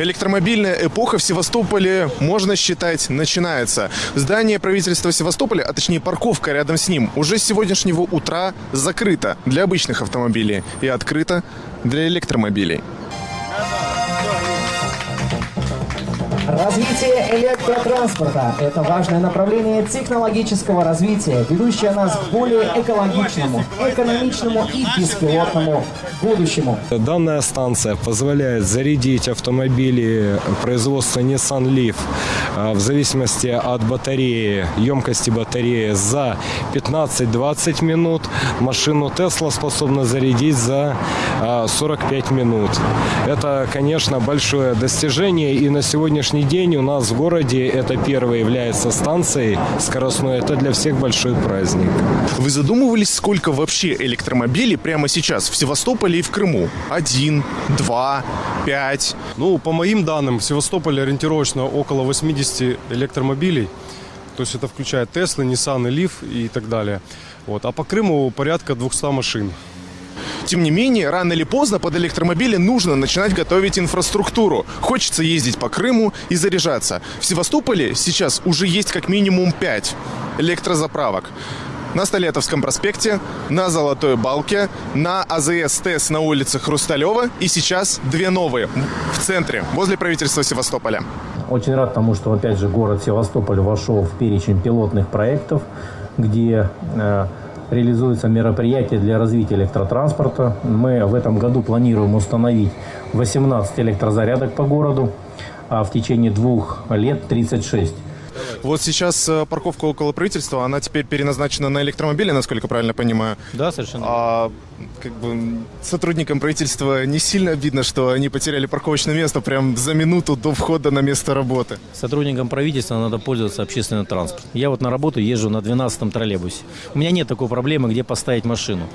Электромобильная эпоха в Севастополе, можно считать, начинается. Здание правительства Севастополя, а точнее парковка рядом с ним, уже с сегодняшнего утра закрыта для обычных автомобилей и открыта для электромобилей. Развитие электротранспорта – это важное направление технологического развития, ведущее нас к более экологичному, экономичному и беспилотному будущему. Данная станция позволяет зарядить автомобили производства Nissan Leaf в зависимости от батареи, емкости батареи за 15-20 минут. Машину Tesla способна зарядить за а, 45 минут. Это, конечно, большое достижение и на сегодняшний день у нас в городе это первая является станцией скоростной. Это для всех большой праздник. Вы задумывались, сколько вообще электромобилей прямо сейчас в Севастополе и в Крыму? Один, два, пять. Ну, по моим данным, в Севастополе ориентировочно около 80 электромобилей. То есть это включает Теслы, Nissan, Leaf и так далее. Вот. А по Крыму порядка 200 машин. Тем не менее, рано или поздно под электромобили нужно начинать готовить инфраструктуру. Хочется ездить по Крыму и заряжаться. В Севастополе сейчас уже есть как минимум 5 электрозаправок. На Столетовском проспекте, на Золотой Балке, на АЗС ТЭС на улице Хрусталева и сейчас две новые в центре, возле правительства Севастополя. Очень рад тому, что опять же город Севастополь вошел в перечень пилотных проектов, где э, реализуются мероприятия для развития электротранспорта. Мы в этом году планируем установить 18 электрозарядок по городу, а в течение двух лет 36. Вот сейчас э, парковка около правительства, она теперь переназначена на электромобили, насколько правильно понимаю. Да, совершенно. А как бы сотрудникам правительства не сильно обидно, что они потеряли парковочное место прям за минуту до входа на место работы. Сотрудникам правительства надо пользоваться общественным транспортом. Я вот на работу езжу на 12-м троллейбусе. У меня нет такой проблемы, где поставить машину.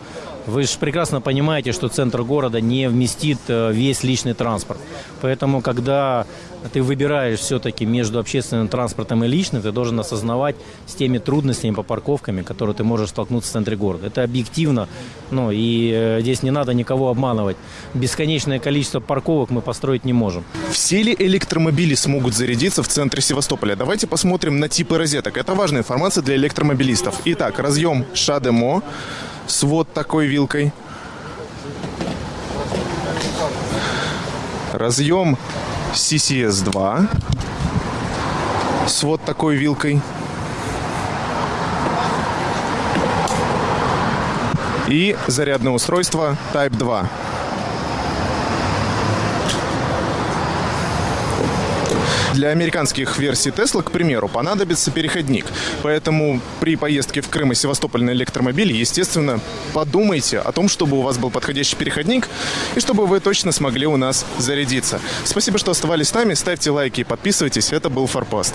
Вы же прекрасно понимаете, что центр города не вместит э, весь личный транспорт. Поэтому, когда ты выбираешь все-таки между общественным транспортом и личным, ты должен осознавать с теми трудностями по парковками, которые ты можешь столкнуться в центре города. Это объективно, ну и э, здесь не надо никого обманывать. Бесконечное количество парковок мы построить не можем. Все ли электромобили смогут зарядиться в центре Севастополя? Давайте посмотрим на типы розеток. Это важная информация для электромобилистов. Итак, разъем ШАДЕМО с вот такой вилкой. Разъем CCS2 с вот такой вилкой. И зарядное устройство Type 2. Для американских версий Tesla, к примеру, понадобится переходник. Поэтому при поездке в Крым и Севастополь на электромобиле, естественно, подумайте о том, чтобы у вас был подходящий переходник и чтобы вы точно смогли у нас зарядиться. Спасибо, что оставались с нами. Ставьте лайки и подписывайтесь. Это был Форпост.